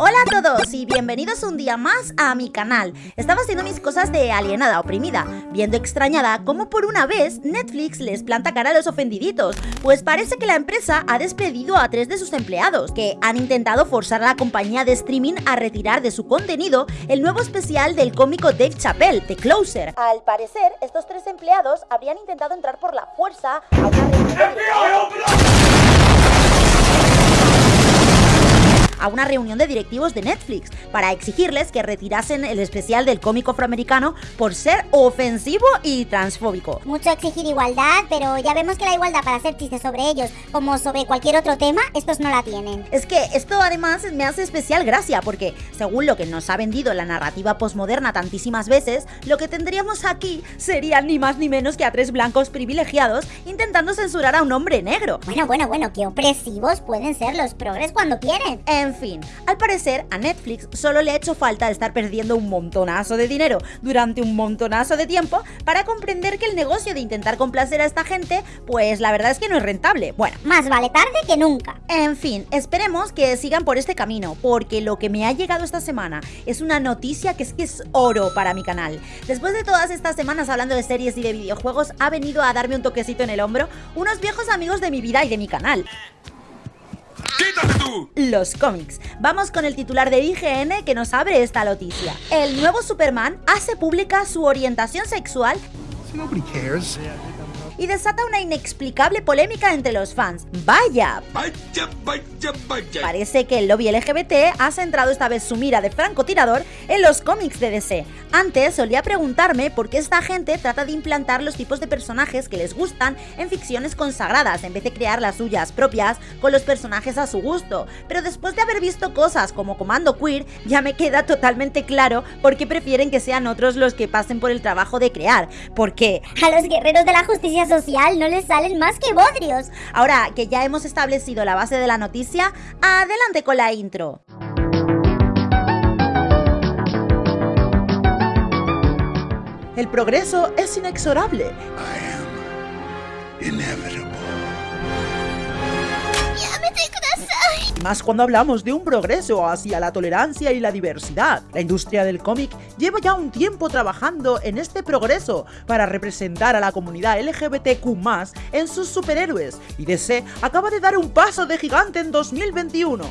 Hola a todos y bienvenidos un día más a mi canal. Estaba haciendo mis cosas de alienada oprimida, viendo extrañada cómo por una vez Netflix les planta cara a los ofendiditos, pues parece que la empresa ha despedido a tres de sus empleados, que han intentado forzar a la compañía de streaming a retirar de su contenido el nuevo especial del cómico Dave Chappelle, The Closer. Al parecer, estos tres empleados habrían intentado entrar por la fuerza a una a una reunión de directivos de Netflix para exigirles que retirasen el especial del cómico afroamericano por ser ofensivo y transfóbico. Mucho exigir igualdad, pero ya vemos que la igualdad para hacer chistes sobre ellos, como sobre cualquier otro tema, estos no la tienen. Es que esto además me hace especial gracia, porque según lo que nos ha vendido la narrativa posmoderna tantísimas veces, lo que tendríamos aquí serían ni más ni menos que a tres blancos privilegiados intentando censurar a un hombre negro. Bueno, bueno, bueno, qué opresivos pueden ser los progres cuando quieren. En fin, al parecer a Netflix solo le ha hecho falta estar perdiendo un montonazo de dinero durante un montonazo de tiempo para comprender que el negocio de intentar complacer a esta gente, pues la verdad es que no es rentable. Bueno, más vale tarde que nunca. En fin, esperemos que sigan por este camino, porque lo que me ha llegado esta semana es una noticia que es que es oro para mi canal. Después de todas estas semanas hablando de series y de videojuegos, ha venido a darme un toquecito en el hombro unos viejos amigos de mi vida y de mi canal. ¡Quítate tú! Los cómics. Vamos con el titular de IGN que nos abre esta noticia. El nuevo Superman hace pública su orientación sexual y desata una inexplicable polémica entre los fans. ¡Vaya! Vaya, vaya, vaya. Parece que el lobby LGBT ha centrado esta vez su mira de francotirador en los cómics de DC. Antes solía preguntarme por qué esta gente trata de implantar los tipos de personajes que les gustan en ficciones consagradas en vez de crear las suyas propias con los personajes a su gusto. Pero después de haber visto cosas como Comando Queer, ya me queda totalmente claro por qué prefieren que sean otros los que pasen por el trabajo de crear. Porque A los guerreros de la justicia social no les salen más que bodrios. Ahora que ya hemos establecido la base de la noticia, adelante con la intro. El progreso es inexorable. I am inevitable. Más cuando hablamos de un progreso hacia la tolerancia y la diversidad. La industria del cómic lleva ya un tiempo trabajando en este progreso para representar a la comunidad LGBTQ+, en sus superhéroes, y DC acaba de dar un paso de gigante en 2021.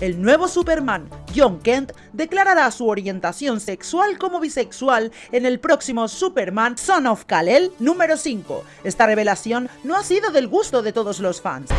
El nuevo Superman, John Kent, declarará su orientación sexual como bisexual en el próximo Superman Son of Kal-El número 5. Esta revelación no ha sido del gusto de todos los fans.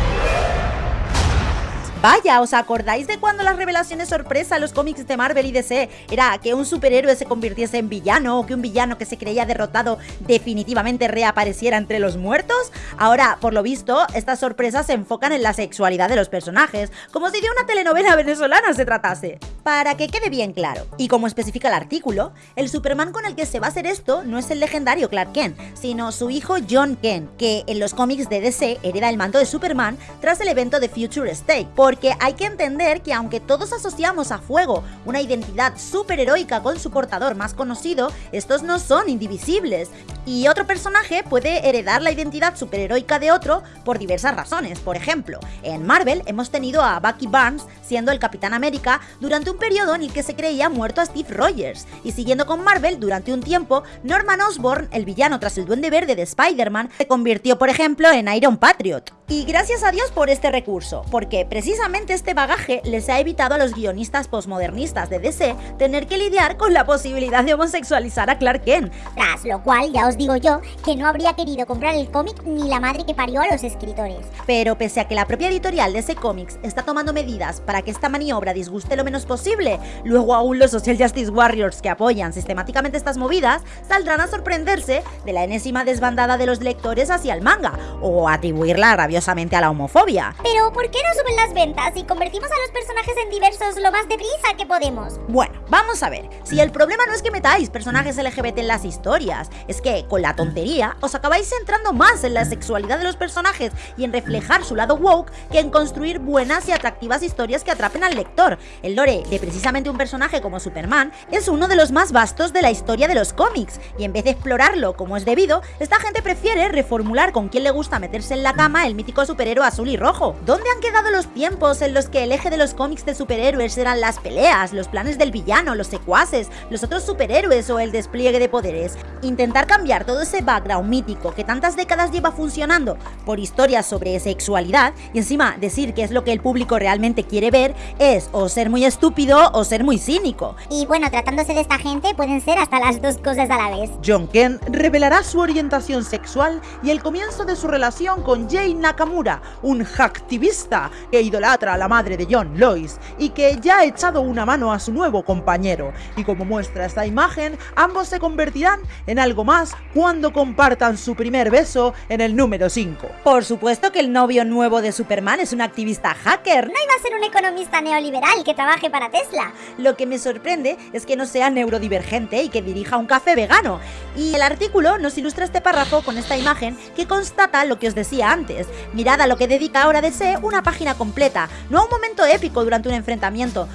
Vaya, ¿os acordáis de cuando las revelaciones sorpresa en los cómics de Marvel y DC era que un superhéroe se convirtiese en villano o que un villano que se creía derrotado definitivamente reapareciera entre los muertos? Ahora, por lo visto, estas sorpresas se enfocan en la sexualidad de los personajes, como si de una telenovela venezolana se tratase. Para que quede bien claro, y como especifica el artículo, el Superman con el que se va a hacer esto no es el legendario Clark Kent, sino su hijo John Kent, que en los cómics de DC hereda el manto de Superman tras el evento de Future State, porque hay que entender que aunque todos asociamos a Fuego una identidad superheroica con su portador más conocido, estos no son indivisibles. Y otro personaje puede heredar la identidad superheroica de otro por diversas razones. Por ejemplo, en Marvel hemos tenido a Bucky Barnes siendo el Capitán América durante un periodo en el que se creía muerto a Steve Rogers. Y siguiendo con Marvel, durante un tiempo, Norman Osborn, el villano tras el Duende Verde de Spider-Man, se convirtió, por ejemplo, en Iron Patriot. Y gracias a Dios por este recurso, porque precisamente este bagaje les ha evitado a los guionistas posmodernistas de DC tener que lidiar con la posibilidad de homosexualizar a Clark Kent. Tras lo cual, ya os digo yo que no habría querido comprar el cómic ni la madre que parió a los escritores. Pero pese a que la propia editorial de ese cómics está tomando medidas para que esta maniobra disguste lo menos posible, luego aún los Social Justice Warriors que apoyan sistemáticamente estas movidas saldrán a sorprenderse de la enésima desbandada de los lectores hacia el manga, o atribuirla rabiosamente a la homofobia. Pero ¿por qué no suben las ventas y convertimos a los personajes en diversos lo más deprisa que podemos? Bueno, vamos a ver, si el problema no es que metáis personajes LGBT en las historias, es que con la tontería os acabáis centrando más en la sexualidad de los personajes y en reflejar su lado woke que en construir buenas y atractivas historias que atrapen al lector. El lore que precisamente un personaje como Superman es uno de los más vastos de la historia de los cómics, y en vez de explorarlo como es debido, esta gente prefiere reformular con quién le gusta meterse en la cama el mítico superhéroe azul y rojo. ¿Dónde han quedado los tiempos en los que el eje de los cómics de superhéroes eran las peleas, los planes del villano, los secuaces, los otros superhéroes o el despliegue de poderes? Intentar cambiar todo ese background mítico que tantas décadas lleva funcionando por historias sobre sexualidad y encima decir que es lo que el público realmente quiere ver es o ser muy estúpido o ser muy cínico. Y bueno, tratándose de esta gente, pueden ser hasta las dos cosas a la vez. John Ken revelará su orientación sexual y el comienzo de su relación con Jay Nakamura, un hacktivista que idolatra a la madre de John, Lois, y que ya ha echado una mano a su nuevo compañero. Y como muestra esta imagen, ambos se convertirán en algo más cuando compartan su primer beso en el número 5. Por supuesto que el novio nuevo de Superman es un activista hacker. No iba a ser un economista neoliberal que trabaje para Tesla. Lo que me sorprende es que no sea neurodivergente y que dirija un café vegano. Y el artículo nos ilustra este párrafo con esta imagen que constata lo que os decía antes. Mirad a lo que dedica ahora DC una página completa, no a un momento épico durante un enfrentamiento.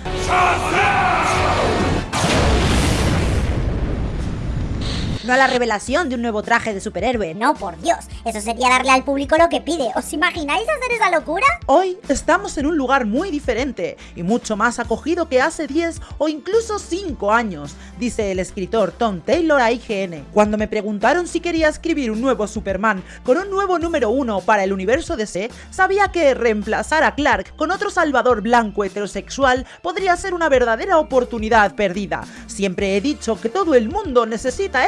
No a la revelación de un nuevo traje de superhéroe. No, por Dios, eso sería darle al público lo que pide. ¿Os imagináis hacer esa locura? Hoy estamos en un lugar muy diferente y mucho más acogido que hace 10 o incluso 5 años, dice el escritor Tom Taylor a IGN. Cuando me preguntaron si quería escribir un nuevo Superman con un nuevo número 1 para el universo DC, sabía que reemplazar a Clark con otro salvador blanco heterosexual podría ser una verdadera oportunidad perdida. Siempre he dicho que todo el mundo necesita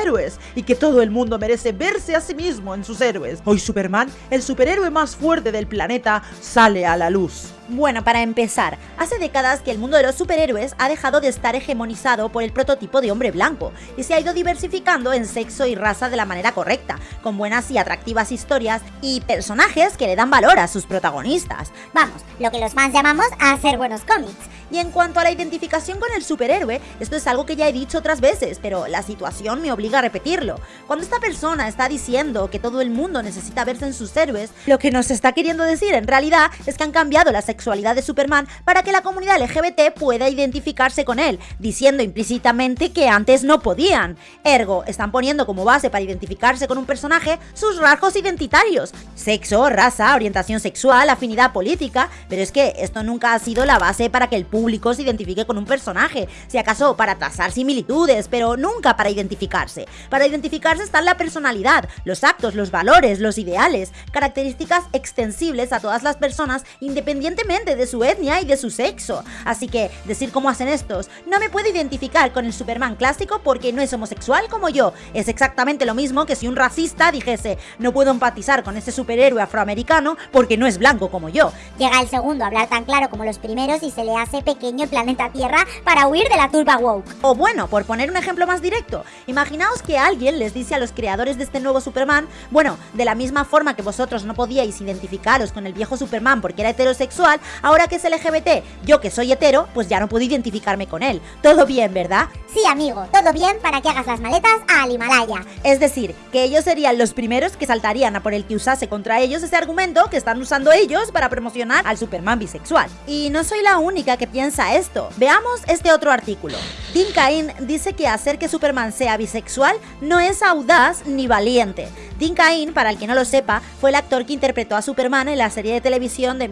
y que todo el mundo merece verse a sí mismo en sus héroes. Hoy Superman, el superhéroe más fuerte del planeta, sale a la luz. Bueno, para empezar, hace décadas que el mundo de los superhéroes ha dejado de estar hegemonizado por el prototipo de hombre blanco y se ha ido diversificando en sexo y raza de la manera correcta, con buenas y atractivas historias y personajes que le dan valor a sus protagonistas. Vamos, lo que los fans llamamos hacer buenos cómics. Y en cuanto a la identificación con el superhéroe, esto es algo que ya he dicho otras veces, pero la situación me obliga a repetirlo. Cuando esta persona está diciendo que todo el mundo necesita verse en sus héroes, lo que nos está queriendo decir en realidad es que han cambiado la sexualidad de Superman para que la comunidad LGBT pueda identificarse con él, diciendo implícitamente que antes no podían. Ergo, están poniendo como base para identificarse con un personaje sus rasgos identitarios, sexo, raza, orientación sexual, afinidad política, pero es que esto nunca ha sido la base para que el público se identifique con un personaje, si acaso para trazar similitudes, pero nunca para identificarse. Para identificarse está la personalidad, los actos, los valores, los ideales, características extensibles a todas las personas independientemente de su etnia y de su sexo. Así que decir cómo hacen estos, no me puedo identificar con el Superman clásico porque no es homosexual como yo. Es exactamente lo mismo que si un racista dijese, no puedo empatizar con ese superhéroe afroamericano porque no es blanco como yo. Llega el segundo a hablar tan claro como los primeros y se le hace pequeño el planeta Tierra para huir de la turba woke. O bueno, por poner un ejemplo más directo, imaginaos que alguien les dice a los creadores de este nuevo Superman, bueno, de la misma forma que vosotros no podíais identificaros con el viejo Superman porque era heterosexual, ahora que es LGBT, yo que soy hetero, pues ya no puedo identificarme con él. Todo bien, ¿verdad? Sí, amigo, todo bien para que hagas las maletas al Himalaya. Es decir, que ellos serían los primeros que saltarían a por el que usase contra ellos ese argumento que están usando ellos para promocionar al Superman bisexual. Y no soy la única que piensa esto. Veamos este otro artículo. Dean Cain dice que hacer que Superman sea bisexual no es audaz ni valiente. Dean Cain, para el que no lo sepa, fue el actor que interpretó a Superman en la serie de televisión de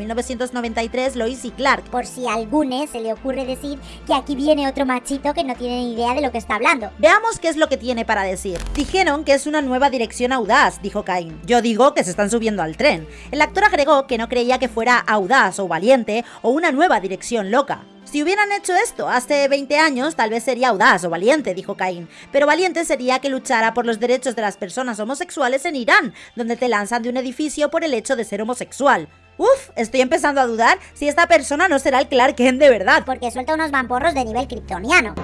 1993 Lois y Clark. Por si a alguno se le ocurre decir que aquí viene otro machito que no tiene ni idea de lo que está hablando. Veamos qué es lo que tiene para decir. Dijeron que es una nueva dirección audaz, dijo Cain. Yo digo que se están subiendo al tren. El actor agregó que no creía que fuera audaz o valiente o una nueva dirección loca. Si hubieran hecho esto hace 20 años, tal vez sería audaz o valiente, dijo Caín. Pero valiente sería que luchara por los derechos de las personas homosexuales en Irán, donde te lanzan de un edificio por el hecho de ser homosexual. Uf, estoy empezando a dudar si esta persona no será el Clark Kent de verdad. Porque suelta unos vamporros de nivel kryptoniano.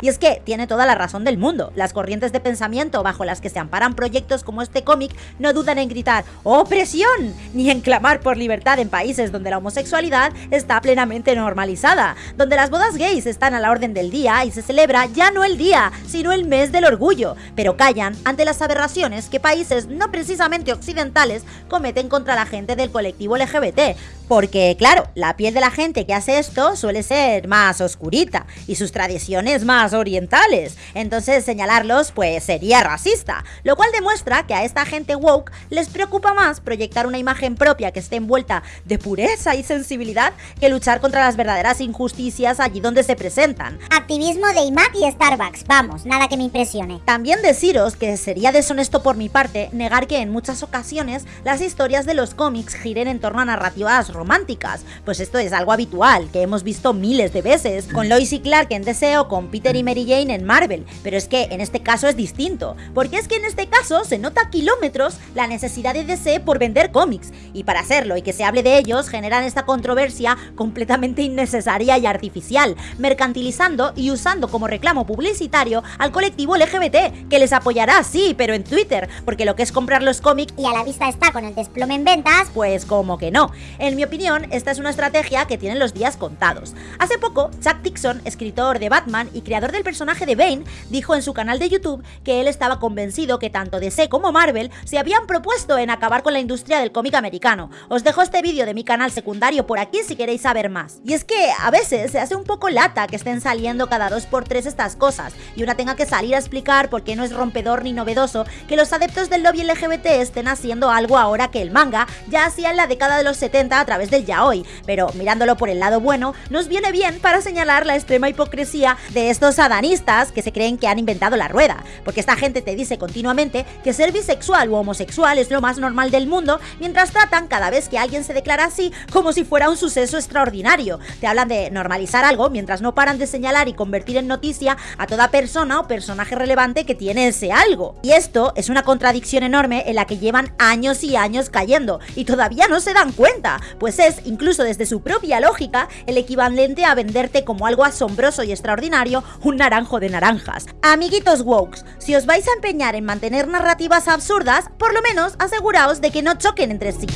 Y es que tiene toda la razón del mundo. Las corrientes de pensamiento bajo las que se amparan proyectos como este cómic no dudan en gritar ¡Opresión! ni en clamar por libertad en países donde la homosexualidad está plenamente normalizada, donde las bodas gays están a la orden del día y se celebra ya no el día, sino el mes del orgullo, pero callan ante las aberraciones que países no precisamente occidentales cometen contra la gente del colectivo LGBT, porque, claro, la piel de la gente que hace esto suele ser más oscurita y sus tradiciones más orientales. Entonces, señalarlos, pues sería racista. Lo cual demuestra que a esta gente woke les preocupa más proyectar una imagen propia que esté envuelta de pureza y sensibilidad que luchar contra las verdaderas injusticias allí donde se presentan. Activismo de IMAC y Starbucks, vamos, nada que me impresione. También deciros que sería deshonesto por mi parte negar que en muchas ocasiones las historias de los cómics giren en torno a narrativas románticas, pues esto es algo habitual, que hemos visto miles de veces, con Lois y Clark en DC o con Peter y Mary Jane en Marvel, pero es que en este caso es distinto, porque es que en este caso se nota a kilómetros la necesidad de DC por vender cómics, y para hacerlo y que se hable de ellos generan esta controversia completamente innecesaria y artificial, mercantilizando y usando como reclamo publicitario al colectivo LGBT, que les apoyará, sí, pero en Twitter, porque lo que es comprar los cómics Y a la vista está con el desplome en ventas, pues como que no. En mi opinión, esta es una estrategia que tienen los días contados. Hace poco, Chuck Dixon, escritor de Batman y creador del personaje de Bane, dijo en su canal de YouTube que él estaba convencido que tanto DC como Marvel se habían propuesto en acabar con la industria del cómic americano. Os dejo este vídeo de mi canal secundario por aquí si queréis saber más. Y es que a veces se hace un poco lata que estén saliendo cada dos por tres estas cosas y una tenga que salir a explicar por qué no es rompedor ni novedoso que los adeptos del lobby LGBT estén haciendo algo ahora que el manga ya hacía en la década de los 70 a través del yaoi, pero mirándolo por el lado bueno, nos viene bien para señalar la extrema hipocresía de estos adanistas que se creen que han inventado la rueda, porque esta gente te dice continuamente que ser bisexual u homosexual es lo más normal del mundo, mientras tratan cada vez que alguien se declara así como si fuera un suceso extraordinario. Te hablan de normalizar algo mientras no paran de señalar y convertir en noticia a toda persona o personaje relevante que tiene ese algo. Y esto es una contradicción enorme en la que llevan años y años cayendo y todavía no se dan cuenta, pues es, incluso desde su propia lógica, el equivalente a venderte como algo asombroso y extraordinario un naranjo de naranjas. Amiguitos wokes, si os vais a empeñar en mantener narrativas absurdas, por lo menos aseguraos de que no choquen entre sí.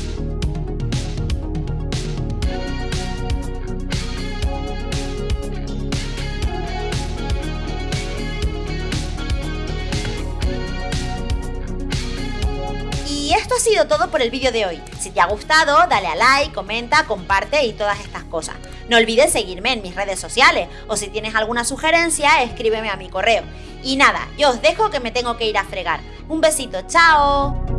Y esto ha sido todo por el vídeo de hoy. Si te ha gustado, dale a like, comenta, comparte y todas estas cosas. No olvides seguirme en mis redes sociales o si tienes alguna sugerencia, escríbeme a mi correo. Y nada, yo os dejo que me tengo que ir a fregar. Un besito, chao.